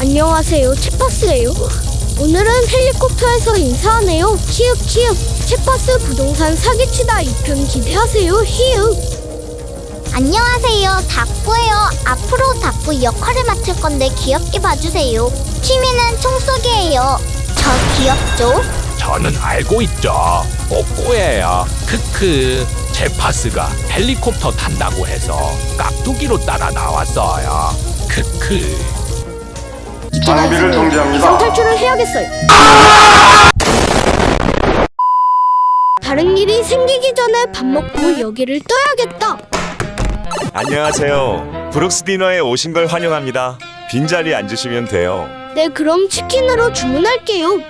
안녕하세요, 채파스예요. 오늘은 헬리콥터에서 인사하네요. 키읔 키읔. 채파스 부동산 사기치다 2편 기대하세요. 히읗. 안녕하세요. 닭구예요. 앞으로 닭구 역할을 맡을 건데 귀엽게 봐주세요. 취미는 총쏘기예요. 저 귀엽죠? 저는 알고 있죠. 뽀뽀예요. 크크. 제파스가 헬리콥터 탄다고 해서 깍두기로 따라 나왔어요. 크크. 장비를 정지합니다. 탈출을 해야겠어요. 다른 일이 생기기 전에 밥 먹고 여기를 떠야겠다. 안녕하세요. 브룩스 디너에 오신 걸 환영합니다. 빈자리 앉으시면 돼요. 네, 그럼 치킨으로 주문할게요.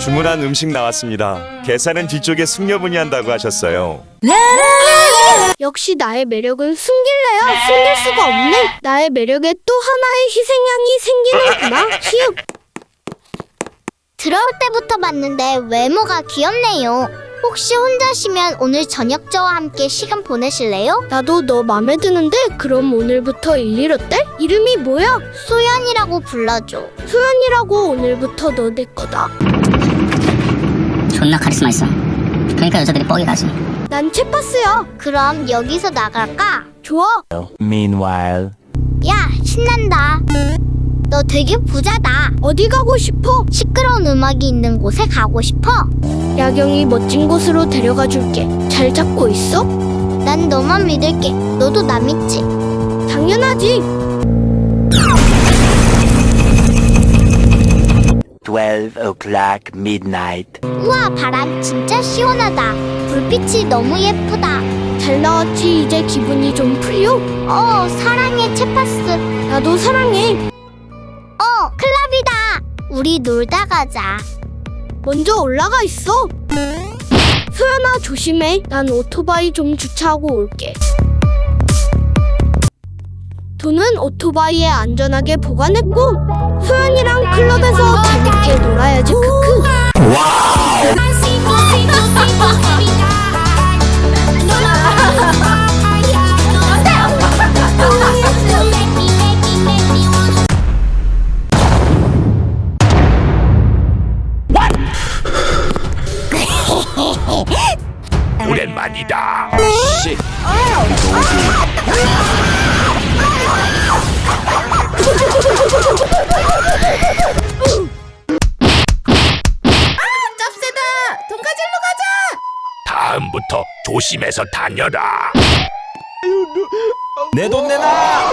주문한 음식 나왔습니다. 계산은 뒤쪽에 숙녀분이 한다고 하셨어요. 역시 나의 매력은 숨길래야 숨길 수가 없네. 나의 매력에 또 하나의 희생양이 생기는구나. 히읗. 들어올 때부터 봤는데 외모가 귀엽네요. 혹시 혼자시면 오늘 저녁 저와 함께 시간 보내실래요? 나도 너 맘에 드는데 그럼 오늘부터 일일 어때? 이름이 뭐야? 소연이라고 불러줘. 소연이라고 오늘부터 너 내 거다. 존나 카리스마 있어. 그러니까 여자들이 뻑이 가지. 난 채파스야. 그럼 여기서 나갈까? 좋아. Meanwhile. 야, 신난다. 너 되게 부자다. 어디 가고 싶어? 시끄러운 음악이 있는 곳에 가고 싶어. 야경이 멋진 곳으로 데려가 줄게. 잘 잡고 있어? 난 너만 믿을게. 너도 나 믿지? 당연하지. 12 o'clock midnight. 우와, 바람 진짜 시원하다. 불빛이 너무 예쁘다. 잘 나왔지. 이제 기분이 좀 풀려? 어, 사랑해, 채파스. 나도 사랑해. 어, 클럽이다. 우리 놀다 가자. 먼저 올라가 있어. 소연아 조심해. 난 오토바이 좀 주차하고 올게. 돈은 오토바이에 안전하게 보관했고 소연이랑 클럽에서 재밌게 놀아야지 크크. 오랜만이다. 씨. 다음부터 조심해서 다녀라. 내 돈 내놔!